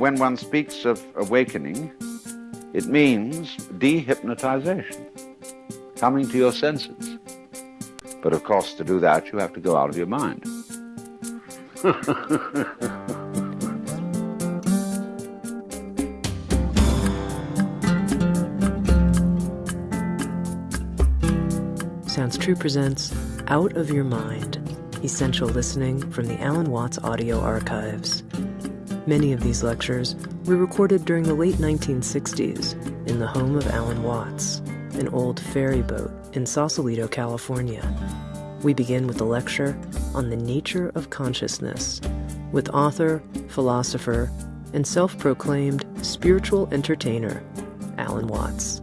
when one speaks of awakening, it means dehypnotization, coming to your senses. But of course, to do that, you have to go out of your mind. Sounds True presents Out of Your Mind Essential Listening from the Alan Watts Audio Archives. Many of these lectures were recorded during the late 1960s in the home of Alan Watts, an old ferry boat in Sausalito, California. We begin with a lecture on the nature of consciousness with author, philosopher, and self proclaimed spiritual entertainer, Alan Watts.